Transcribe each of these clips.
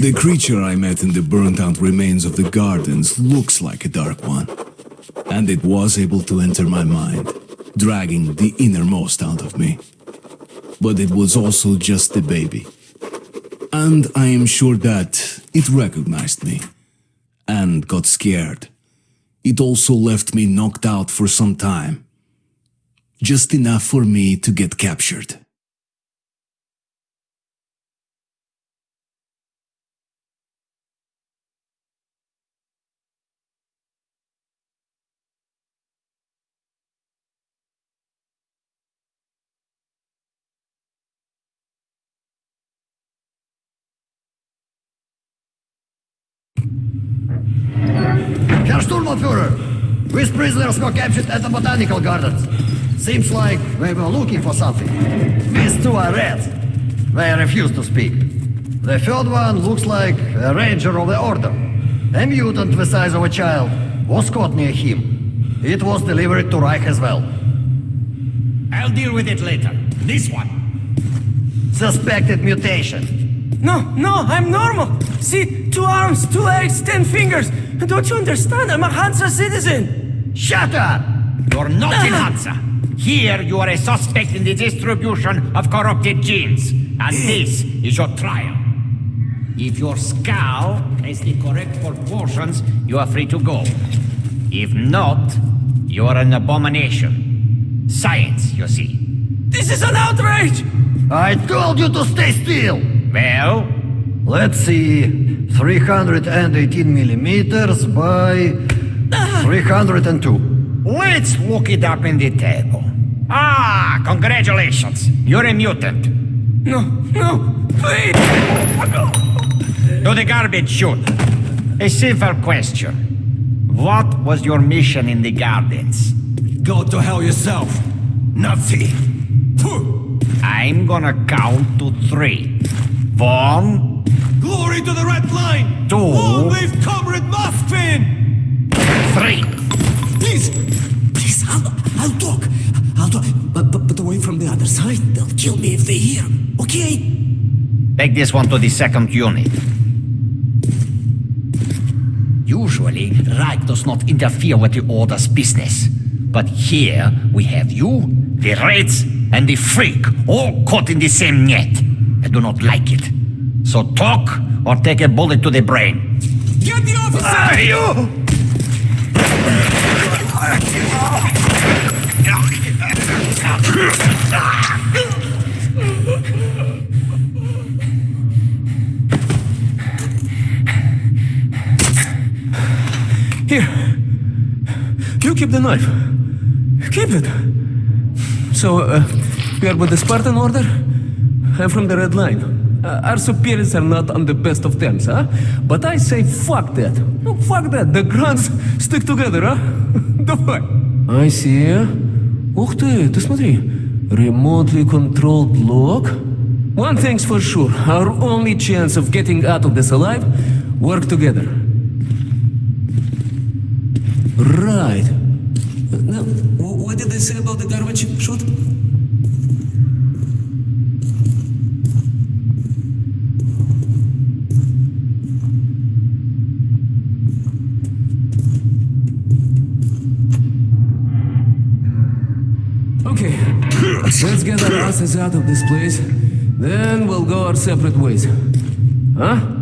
The creature I met in the burnt out remains of the gardens looks like a dark one. And it was able to enter my mind, dragging the innermost out of me. But it was also just a baby. And I am sure that it recognized me and got scared. It also left me knocked out for some time. Just enough for me to get captured. Prisoners were captured at the botanical gardens. Seems like they were looking for something. These two are reds. They refuse to speak. The third one looks like a ranger of the order. A mutant the size of a child was caught near him. It was delivered to Reich as well. I'll deal with it later. This one. Suspected mutation. No, no, I'm normal. See, two arms, two legs, ten fingers. Don't you understand? I'm a Hansa citizen. Shut up! You're not in uh-huh. Hansa. Here you are a suspect in the distribution of corrupted genes. And this is your trial. If your skull has the correct proportions, you are free to go. If not, you are an abomination. Science, you see. This is an outrage! I told you to stay still! Well, Let's see. 318 millimeters by 302. let's look it up in the table. Ah, congratulations. You're a mutant. No, no, please! To the garbage chute. A simple question. What was your mission in the gardens? Go to hell yourself, Nazi. I'm gonna count to three. One, Glory to the Red Line! Two. Long live Comrade Moskvin! Three. Please, please, I'll, I'll talk. I'll talk, but, but, but away from the other side. They'll kill me if they hear. Okay? Take this one to the second unit. Usually, Reich does not interfere with the Order's business. But here, we have you, the Reds, and the Freak, all caught in the same net. I do not like it. So talk, or take a bullet to the brain. Get the officer! Ah, you! Here. You keep the knife. Keep it. So, uh, you are with the Spartan Order? I'm from the Red Line. Uh, our superiors are not on the best of terms, huh? But I say fuck that. No, fuck that. The grunts stick together, huh? Давай. I see. Ух ты, ты смотри. Remotely controlled lock? One thing's for sure. Our only chance of getting out of this alive, work together. Right. Uh, now, what did they say about the garbage chute? Asses out of this place. Then we'll go our separate ways. Huh?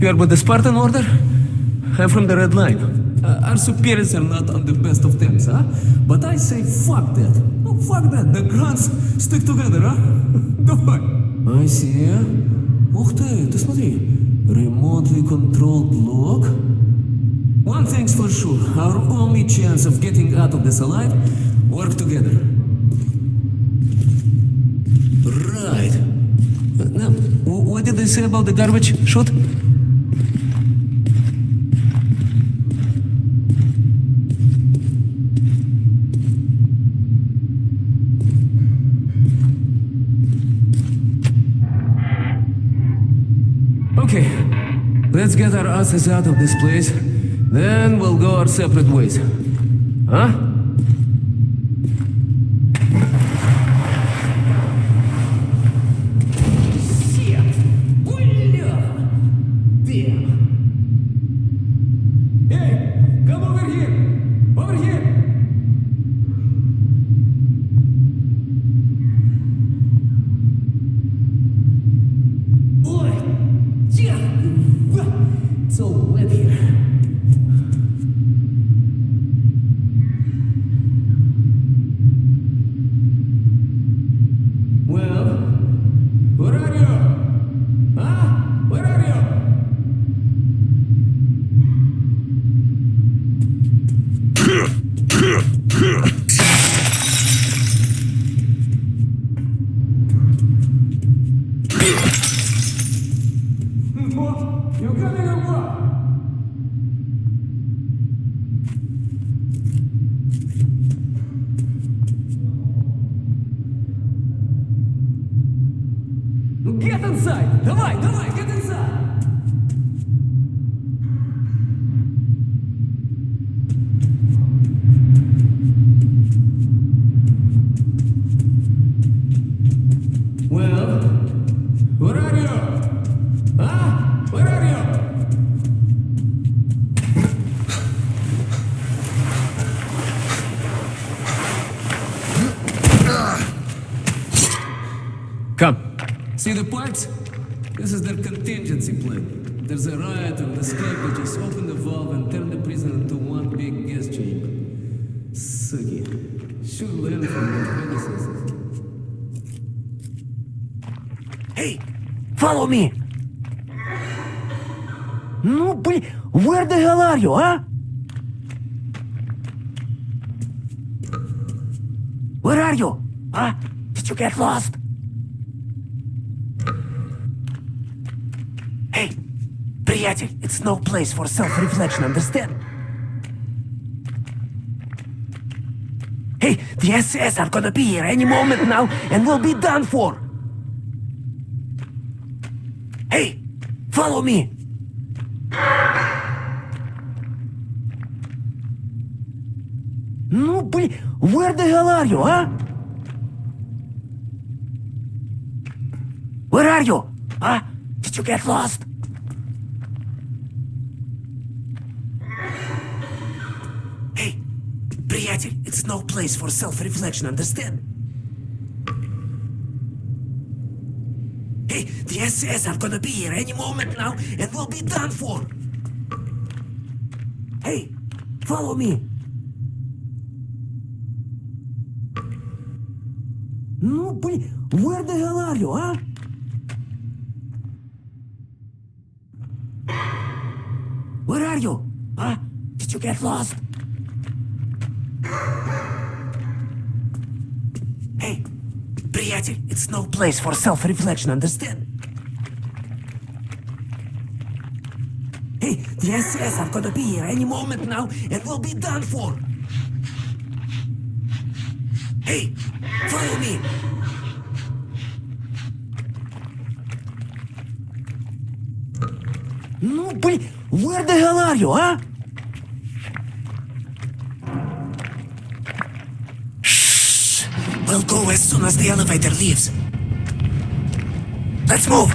you are with the Spartan Order? I'm from the Red Line. Uh, our superiors are not on the best of terms, huh? But I say fuck that. Oh, fuck that. The grunts stick together, huh? Давай. I see. Ух ты, ты смотри. Remotely controlled block. One thing's for sure. Our only chance of getting out of this alive, work together. Right. Uh, now, wh- what did they say about the garbage chute? Let's get our asses out of this place. Then we'll go our separate ways. Huh? It's all Sucky. Should learn from their predecessors. Hey, follow me. Ну, блин, where the hell are you, huh? Where are you? Huh? Did you get lost? Hey, приятель, it's no place for self-reflection, understand? the SS are gonna be here any moment now, and we'll be done for. Hey, follow me. Ну, блин, where the hell are you, huh? Where are you? Huh? Did you get lost? no place for self-reflection, understand? Hey, the SS are gonna be here any moment now, and we'll be done for! Hey, follow me! No, but where the hell are you, huh? Where are you? Huh? Did you get lost? приятель, it's no place for self-reflection, understand? Hey, the SS are gonna be here any moment now, and we'll be done for. Hey, follow me. Ну, блин, where the hell are you, huh? We'll go as soon as the elevator leaves. Let's move.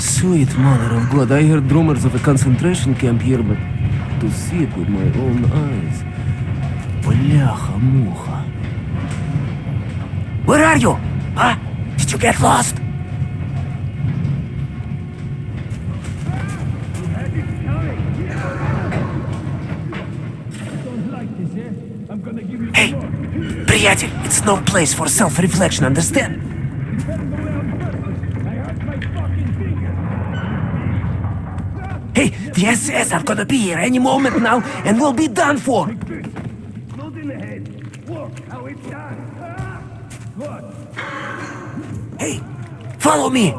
Sweet mother of God, I heard rumors of a concentration camp here, but to see it with my own eyes. Бляха-муха. Where are you? Huh? Did you get lost? Приятель, it's no place for self-reflection, understand? Hey, the SS are gonna be here any moment now, and we'll be done for. Hey, follow me.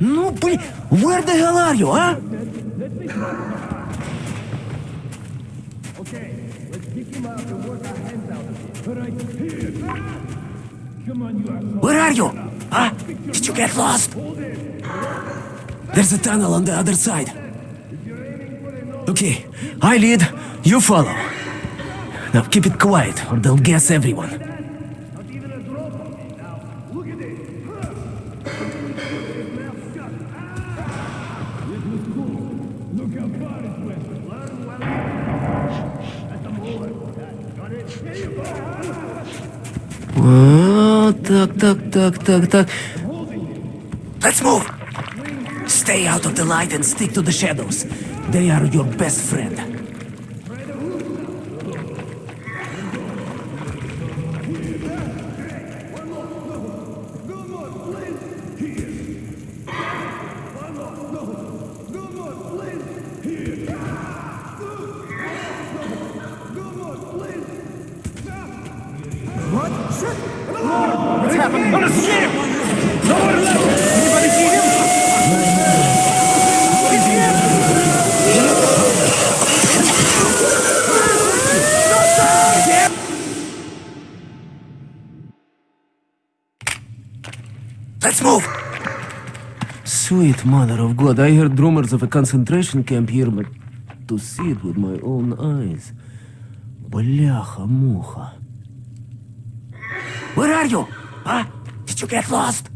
No, please. Where the hell are you, huh? Okay, let's him and work our hands out. But I Come on, you. Where are you? Huh? Did you get lost? There's a tunnel on the other side. Okay, I lead, you follow. Now keep it quiet or they'll guess everyone. так, так, так, так, так. Let's move. Stay out of the light and stick to the shadows. They are your best friend. Let's move. Sweet mother of God, I heard rumors of a concentration camp here, but to see it with my own eyes. Бляха-муха. Where are you? Huh? Did you get lost?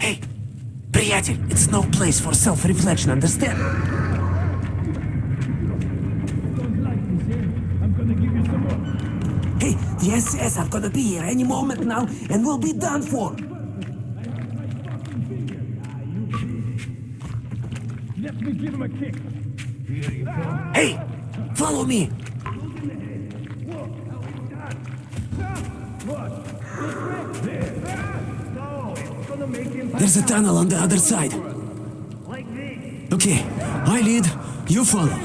Hey, приятель, it's no place for self-reflection, understand? Hey, the SS are gonna be here any moment now, and we'll be done for. Hey, follow me. There's a tunnel on the other side. Okay, I lead, you follow.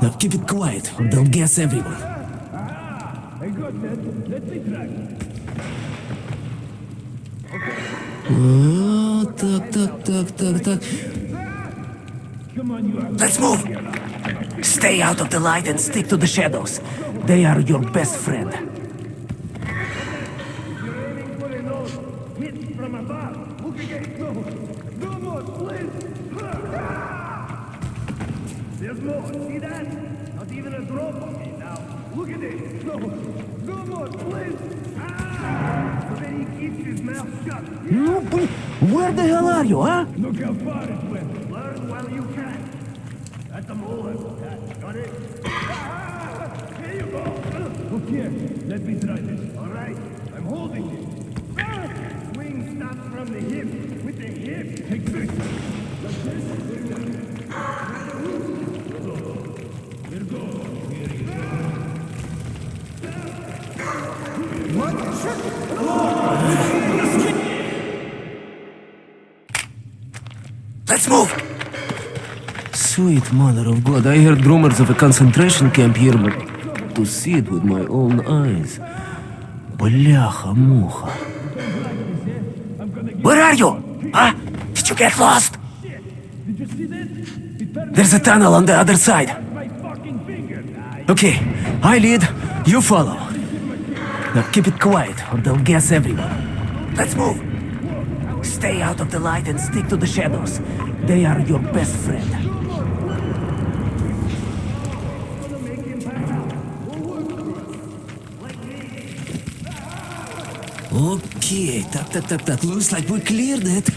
Now keep it quiet, or they'll guess everyone. О, так, так, так, так, так. Let's move. Stay out of the light and stick to the shadows. They are your best friend. Sweet mother of God, I heard rumors of a concentration camp here, but to see it with my own eyes. Бляха-муха. Where are you? Huh? Did you get lost? There's a tunnel on the other side. Okay, I lead, you follow. Now keep it quiet, or they'll guess everyone. Let's move. Stay out of the light and stick to the shadows. They are your best friend. Okay, так, так, так, так. Looks like we cleared it.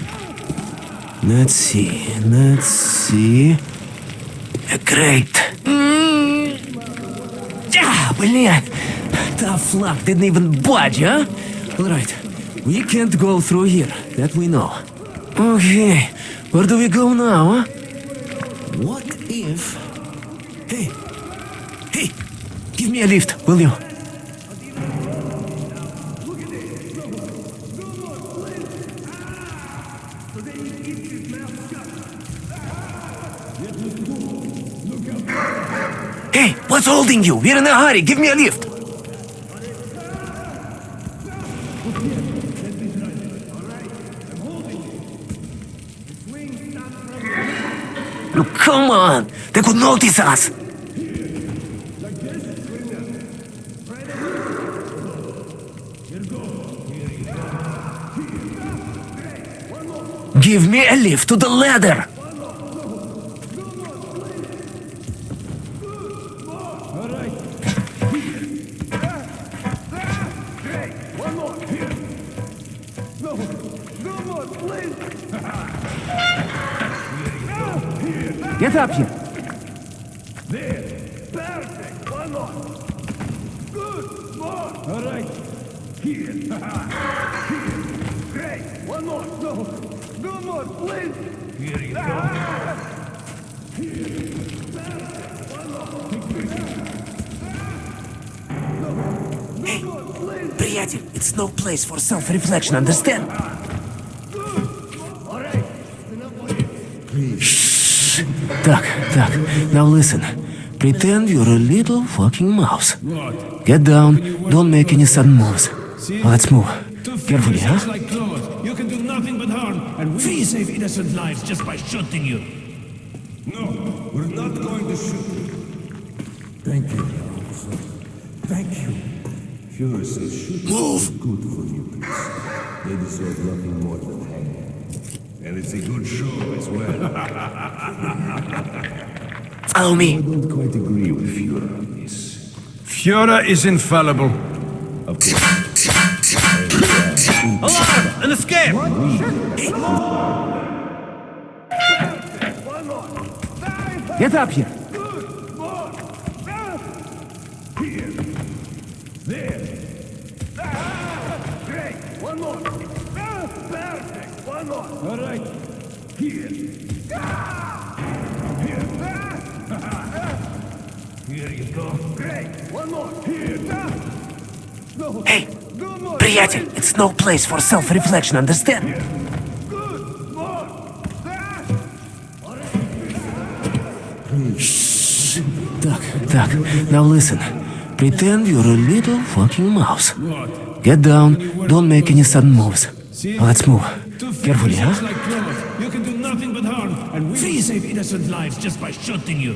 Let's see, let's see. Great. Mm. Ah, блин. Tough luck, didn't even budge, huh? Alright, we can't go through here, that we know. Okay, where do we go now, huh? What if... Hey, hey, give me a lift, will you? What's holding you? We're in a hurry, give me a lift. Look, come on! They could notice us! Give me a lift to the ladder! self-reflection, understand? Shh. Так, так, now listen. Pretend you're a little fucking mouse. Get down, don't make any sudden moves. Let's move. Carefully, huh? like clovers. You can do nothing but harm, and we save innocent lives just by shooting you. No, we're not going to shoot you. Thank you, officer. Thank you. Fuhrer says shooting Move! They deserve nothing more than hanging. And it's a good show as well. Follow I don't quite agree with Fuhrer on this. Führer is infallible. Of course. Alarm! An escape! Get up here. perfect. One more. All right. Here. Ah! Here. Ah! Here you go. Great. One more. Here. Ah! No. Hey, No more. приятель, it's no place for self-reflection, understand? Good. More. Ah! Так, так, now listen. Pretend you're a little fucking mouse. Get down, don't make any sudden moves. Let's move. Carefully, huh? like. You can do nothing but harm, and we save innocent lives just by shooting you.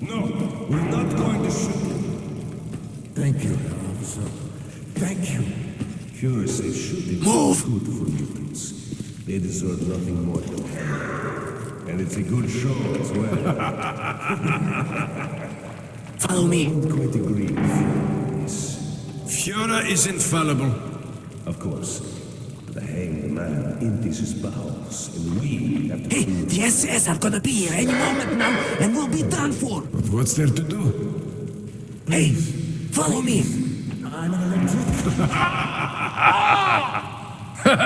No, we're not going to shoot you. Thank you, officer. Thank you. Fuhrer says shooting Move. is good for mutants. They deserve nothing more than hanging. And it's a good show as well. Follow me. quite agree with Fuhrer on this. Führer is infallible. Of course. The hanged man empties his bowels, and we have to Hey, the SS are gonna be here any moment now, and we'll be done for. What's there to do? Hey, follow me. I'm an electrician. Where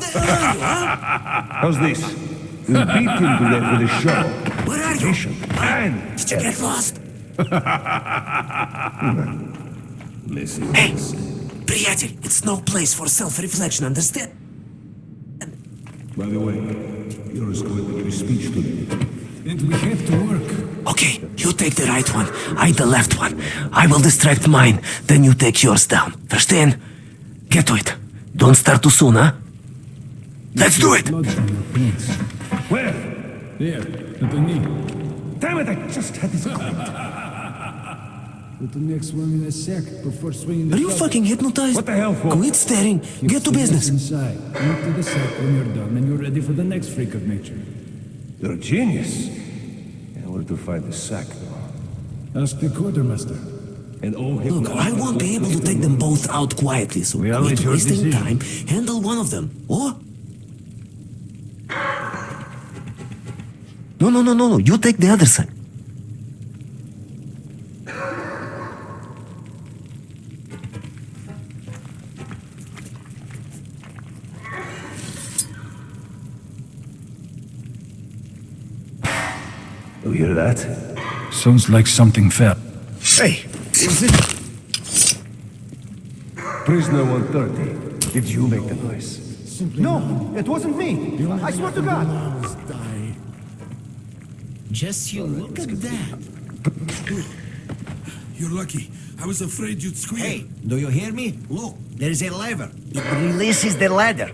the hell are you, huh? How's this? We'll beat him to death with a show. Where are you? Man! Did you get lost? listen. Hey, приятель, it's no place for self-reflection, understand? By the way, you're going to give a speech today. And we have to work. Okay, you take the right one, I the left one. I will distract mine, then you take yours down. Verstehen? Get to it. Don't start too soon, huh? Let's do it! Where? There, at the knee. Damn it, I just had this Put the next one in a sec before swinging Are you fucking hypnotized? What the hell for? Quit staring. Get to business. inside. Empty the sack when you're done, and you're ready for the next freak of nature. You're a genius. And where to find the sack, though? Ask the quartermaster. And oh, Look, I won't be able to take them both out quietly, so Well, quit it's your wasting decision. time. Handle one of them, or... No, no, no, no, no. You take the other side. That? Sounds like something fell. Hey, is it... Prisoner 130. Did you make the noise? No, it wasn't me. I swear to God. Just you look at that. You're lucky. I was afraid you'd squeal. Hey, do you hear me? Look, there is a lever. It releases the ladder.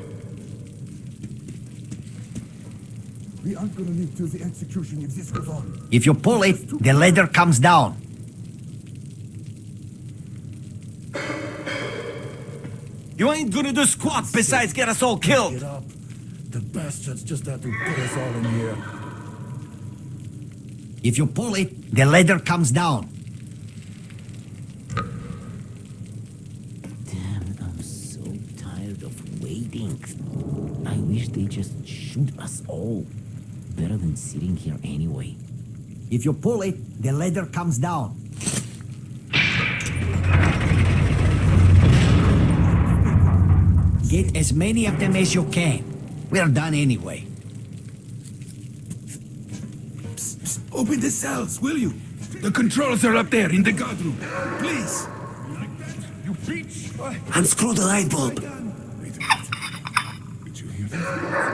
We aren't gonna live till the execution if this goes on. If you pull it, the ladder comes down. You ain't gonna do squat besides get us all killed. Get up. The bastards just had to put us all in here. If you pull it, the ladder comes down. Damn, I'm so tired of waiting. I wish they just shoot us all. Better than sitting here anyway. If you pull it, the ladder comes down. Get as many of them as you can. We're done anyway. Open the cells, will you? The controls are up there in the guard room. Please. You bitch! Unscrew the light bulb. Did you hear that?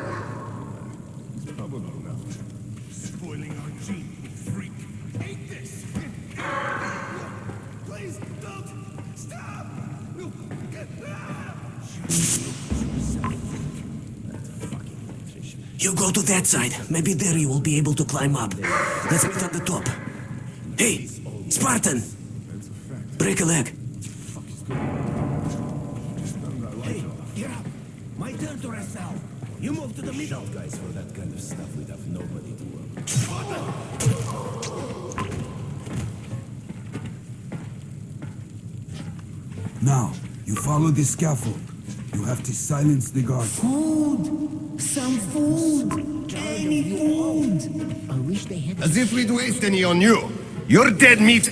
Go to that side. Maybe there you will be able to climb up. Let's meet at the top. Hey, Spartan! Break a leg. Hey, get up. My turn to rest now. You move to the middle. Guys, for that kind of stuff, we'd have nobody to work. Now, you follow the scaffold. You have to silence the guard. Food! Some food! Any food! I wish they had As if we'd waste any on you. You're dead meat.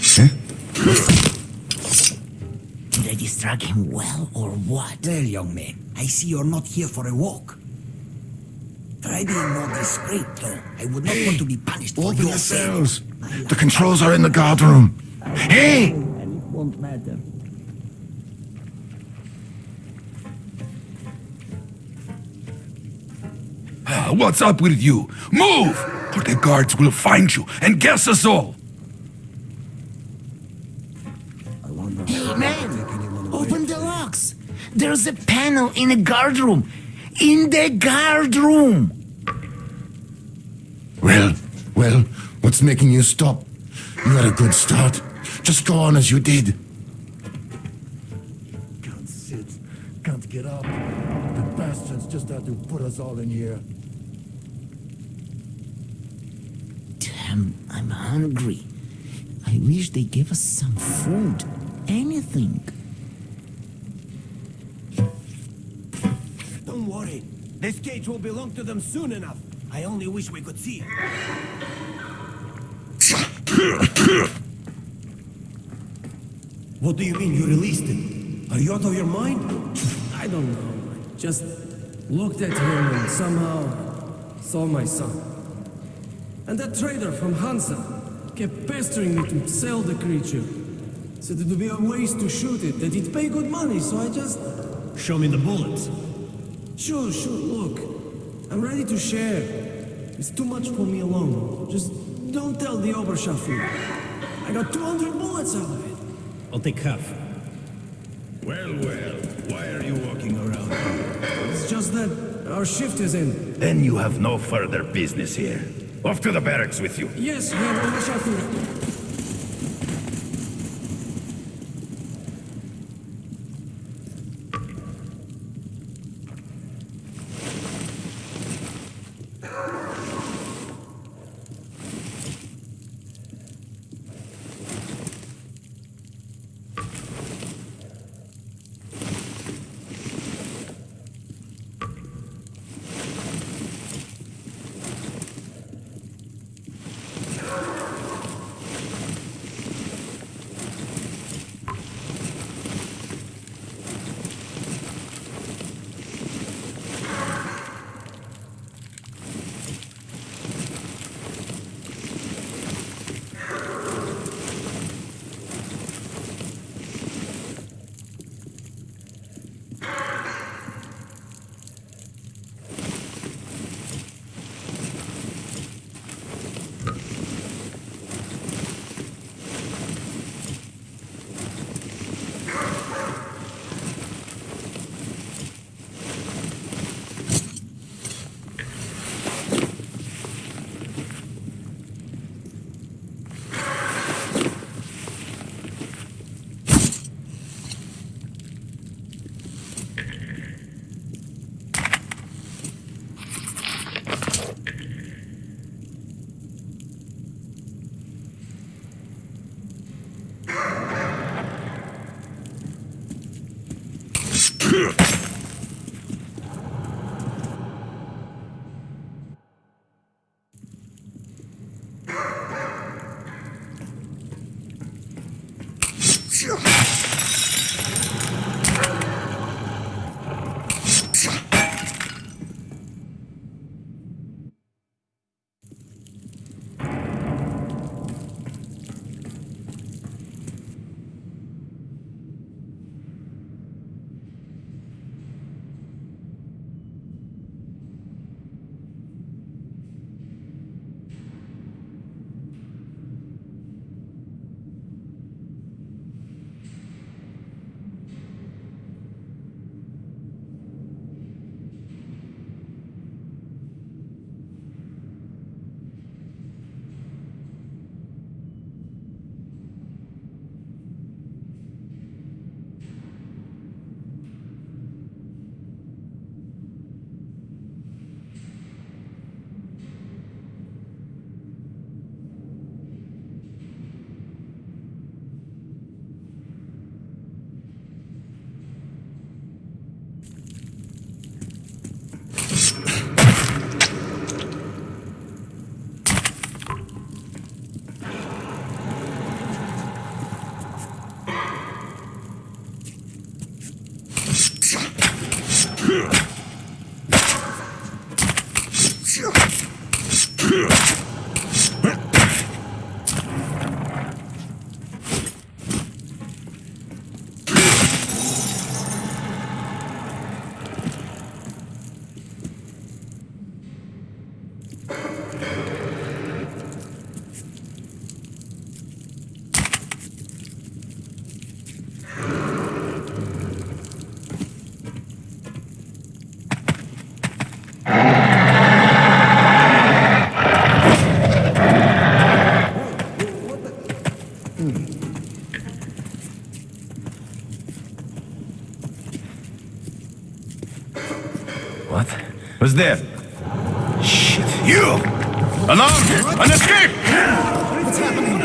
Did I distract him well or what? Well, young man, I see you're not here for a walk. Try being more discreet, though. I would not want to be punished for Open your the cells. The controls are in the guard room. Hey! And it won't matter. Ah, what's up with you? Move! Or the guards will find you and guess us all! Hey, man! Open the locks! There's a panel in the guard room! In the guard room! Well, well, what's making you stop? You had a good start. Just go on as you did. Can't sit. Can't get up. The bastards just had to put us all in here. Damn, I'm hungry. I wish they gave us some food. Anything. Don't worry. This cage will belong to them soon enough. I only wish we could see it. What do you mean you released him? Are you out of your mind? I don't know. I just looked at him and somehow saw my son. And that trader from Hansa kept pestering me to sell the creature. Said it would be a waste to shoot it, that he'd pay good money, so I just... Show me the bullets. Sure, sure, look. I'm ready to share. It's too much for me alone. Just don't tell the Oberscharführer. I got 200 bullets out of it. I'll take half. Well, well, why are you walking around? It's just that our shift is in. Then you have no further business here. Off to the barracks with you. Yes, Herr Oberscharführer. What's there? Shit. You! Alarm! An escape! What's happening?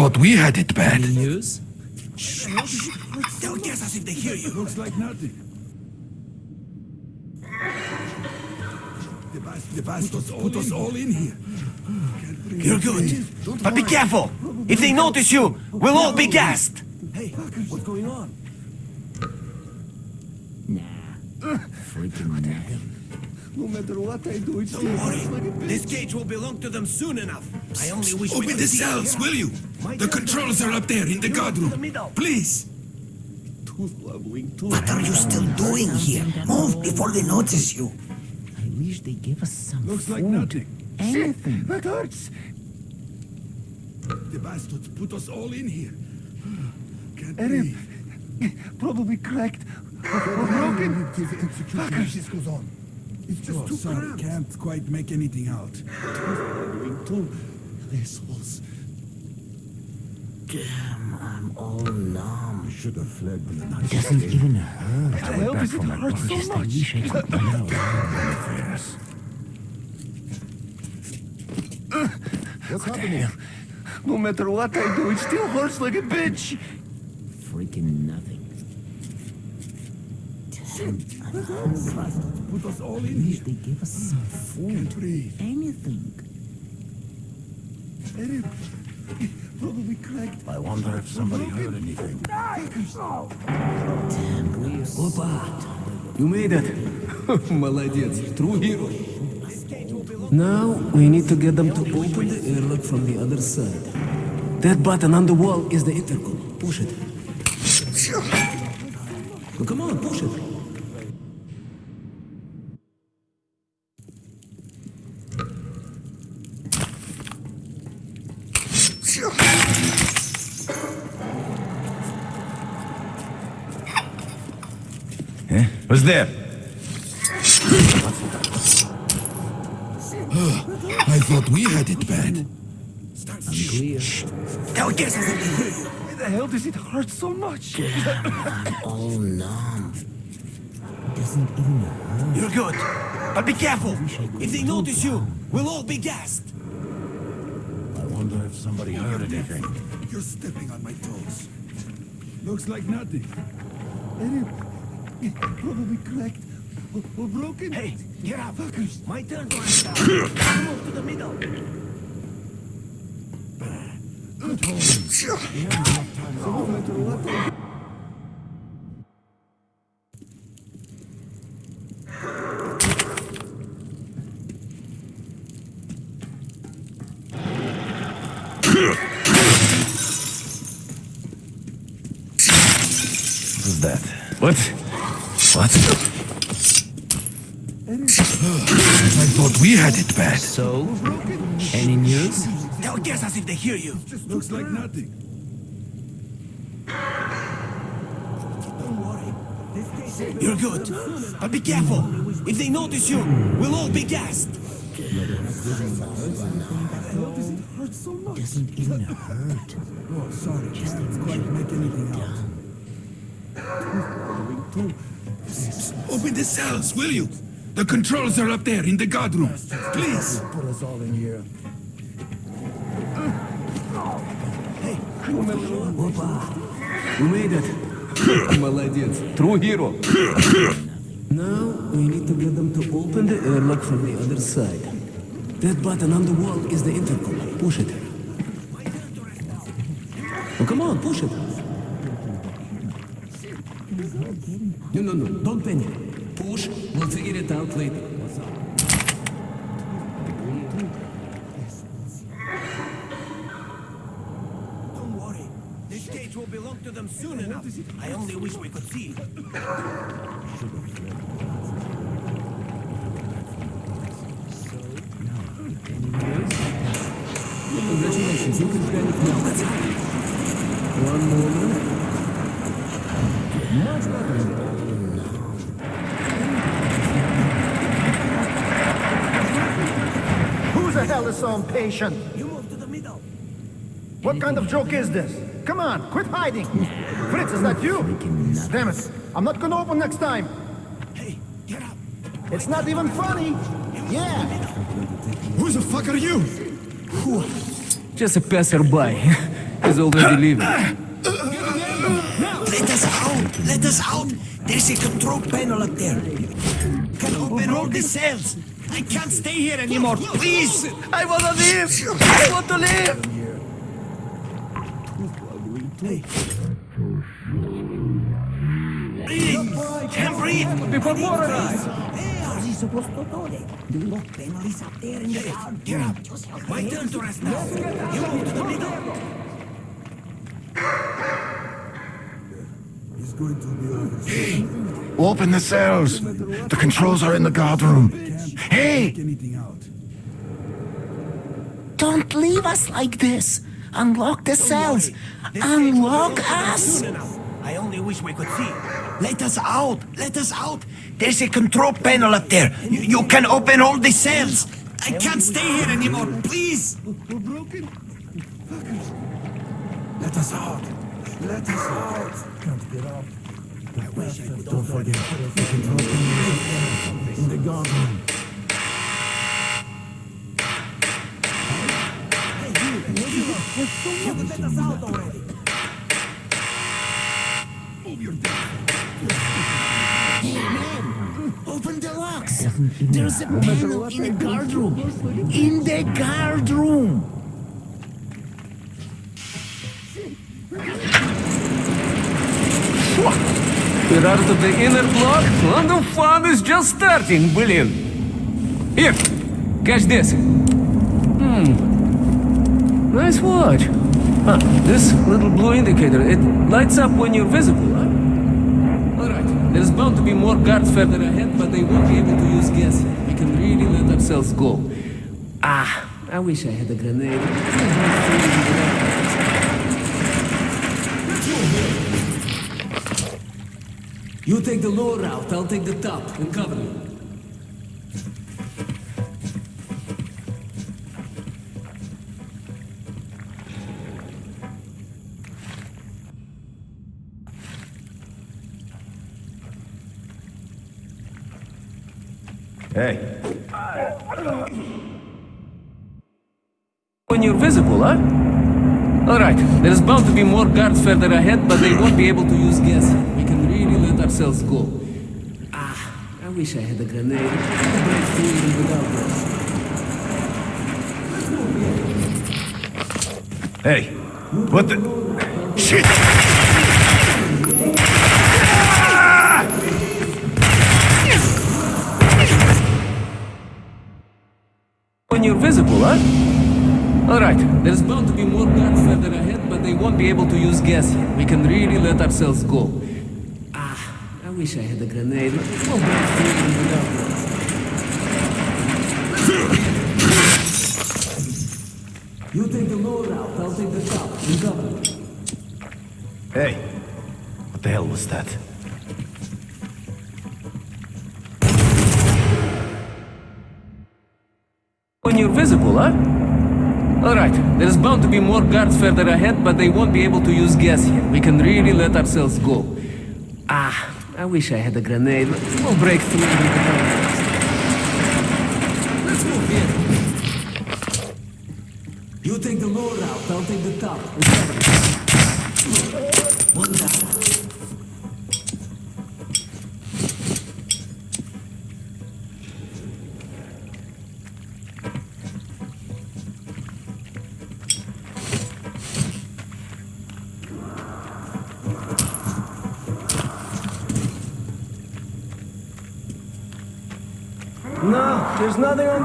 Thought we had it bad. News? They'll guess us if they hear you. Looks like nothing. The bas- the bastards put us all in here. You're good. But be careful. If they notice you, we'll all be gassed. Hey, what's going on? No matter what I do, it's Don't worry. This cage will belong to them soon enough. I only wish we Open could the see- cells, will you? The controls are up there in the guard room. Please. What are you still doing here? Move before they notice you. I wish they gave us some Looks like nothing. Anything. That hurts. The bastards put us all in here. Can't Erin. breathe. Probably cracked. Or broken. This goes on. It's just oh, too sorry. Can't quite make anything out. Assholes. Damn, I'm all numb. Should have fled when the Nazis Doesn't even hurt. What the hell does it hurt so Just I much? wish I could know. affairs. What's happening? No matter what I do, it still hurts like a bitch. Freaking nothing. Damn, I'm hungry. Put us all in I wish here. they gave us some food. Can't breathe. Anything. Erin Probably cracked. I wonder if somebody heard anything. Damn, we're Opa! You made it! Молодец, true hero. Now we need to get them to open the airlock from the other side. That button on the wall is the intercom. Push it. Well, come on, push it. There? I thought we had it bad. They'll guess us if they hear you. Why the hell does it hurt so much? I'm all numb. Doesn't even hurt. You're good. But be careful. If they notice you, we'll all be gassed. I wonder if somebody heard anything. You're stepping on my toes. Looks like nothing. Erin. Probably cracked. Or, or broken. Hey, get up. My turn to answer. Move to the middle. No matter what I Who's that? What? What? I thought we had it bad. So, any news? They'll guess us if they hear you. Just Looks like nothing. Don't worry. You're good. But be careful. If they notice you, we'll all be gassed. Doesn't even hurt. Oh, sorry. Can't quite make anything out. Open the cells, will you? The controls are up there in the guard room. Please. Put us all in here. You made it. Молодец, true hero. Now we need to get them to open the airlock from the other side. That button on the wall is the intercom. Push it. Oh, come on, push it. No, no, no, don't panic. Push, we'll figure it out later. Don't worry. This cage will belong to them soon enough. I only wish we could see. Congratulations, you can panic now. One moment. Much better. Who the hell impatient? You move to the middle. What kind of joke is this? Come on, quit hiding. Fritz, is that you? Damn it. I'm not gonna open next time. Hey, get up. It's not even funny. Yeah. Who the fuck are you? Just a passerby. He's already leaving. Let us out! Let us out! There's a control panel up there. Can open all the cells. I can't stay here anymore. Please! I wanna live! I want to live! Breathe! Can't breathe! Before more Get up! My turn to rest now. You move to the middle. Open the cells. The controls are in the guard room. Hey! Don't leave us like this. Unlock the cells. Unlock us. I only wish we could see. Let us out! Let us out! There's a control panel up there. You, you can open all the cells. I can't stay here anymore. Please! We're broken? Let us out. Let us out. Can't get. I wish I could Don't forget, the control panel in the guard room. You let us out already. Move your. Hey, man. Open the locks. There's a panel in the guard room. In the guard room. We're out of the inner block, and the fun is just starting, Brilliant. Here, catch this. Hmm. Nice watch. Huh, this little blue indicator, it lights up when you're visible? Alright, there's bound to be more guards further ahead, but they won't be able to use gas. We can really let ourselves go. Ah, I wish I had a grenade. You take the lower route, I'll take the top and cover you. Hey, When you're visible, huh? Alright, there's bound to be more guards further ahead, but they won't be able to use gas. We can ourselves go. Ah, I wish I had a grenade. I'll break through even without this. hey, what the? Shit! When you're visible, huh? Alright, there's bound to be more guns further ahead, but they won't be able to use gas here. We can really let ourselves go. I wish I had a grenade. We'll break through even without this. You take the lower route, I'll take the top and cover you. Hey, what the hell was that? When you're visible, huh? Alright, there's bound to be more guards further ahead, but they won't be able to use gas here. We can really let ourselves go. Ah, I wish I had a grenade. We'll break through. Let's move here. You take the lower route, I'll take the top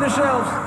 the shelves.